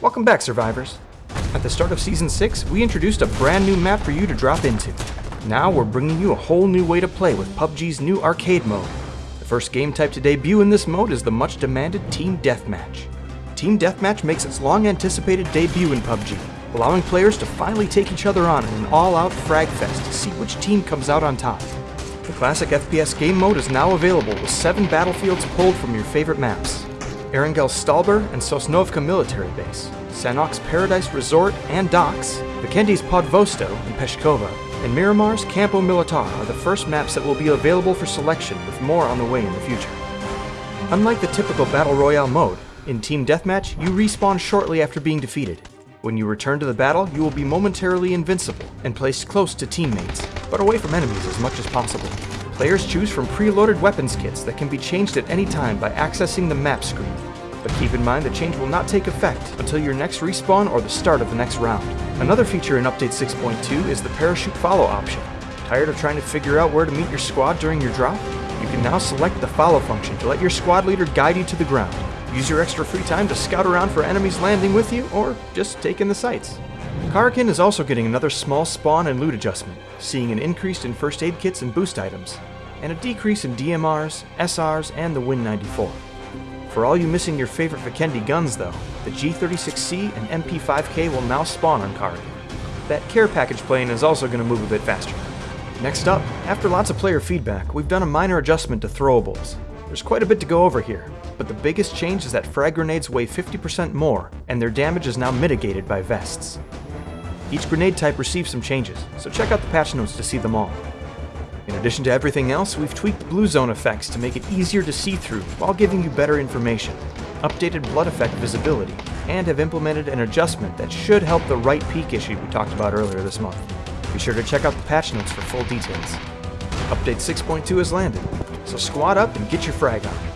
Welcome back, survivors. At the start of Season 6, we introduced a brand new map for you to drop into. Now we're bringing you a whole new way to play with PUBG's new arcade mode. The first game type to debut in this mode is the much demanded Team Deathmatch. Team Deathmatch makes its long anticipated debut in PUBG, allowing players to finally take each other on in an all-out frag fest to see which team comes out on top. The classic FPS game mode is now available with 7 battlefields pulled from your favorite maps. Erangel Stalber and Sosnovka Military Base, Sanhok's Paradise Resort and Docks, Vikendi's Podvosto and Peshkova, and Miramar's Campo Militar are the first maps that will be available for selection with more on the way in the future. Unlike the typical Battle Royale mode, in Team Deathmatch, you respawn shortly after being defeated. When you return to the battle, you will be momentarily invincible and placed close to teammates, but away from enemies as much as possible. Players choose from preloaded weapons kits that can be changed at any time by accessing the map screen. But keep in mind the change will not take effect until your next respawn or the start of the next round. Another feature in Update 6.2 is the parachute follow option. Tired of trying to figure out where to meet your squad during your drop? You can now select the follow function to let your squad leader guide you to the ground. Use your extra free time to scout around for enemies landing with you, or just take in the sights. Karakin is also getting another small spawn and loot adjustment, seeing an increase in first aid kits and boost items, and a decrease in DMRs, SRs, and the Win 94. For all you missing your favorite Vikendi guns though, the G36C and MP5K will now spawn on Karakin. That care package plane is also going to move a bit faster. Next up, after lots of player feedback, we've done a minor adjustment to throwables. There's quite a bit to go over here, but the biggest change is that frag grenades weigh 50% more, and their damage is now mitigated by vests. Each grenade type receives some changes, so check out the patch notes to see them all. In addition to everything else, we've tweaked blue zone effects to make it easier to see through while giving you better information, updated blood effect visibility, and have implemented an adjustment that should help the right peek issue we talked about earlier this month. Be sure to check out the patch notes for full details. Update 6.2 has landed, so squat up and get your frag on.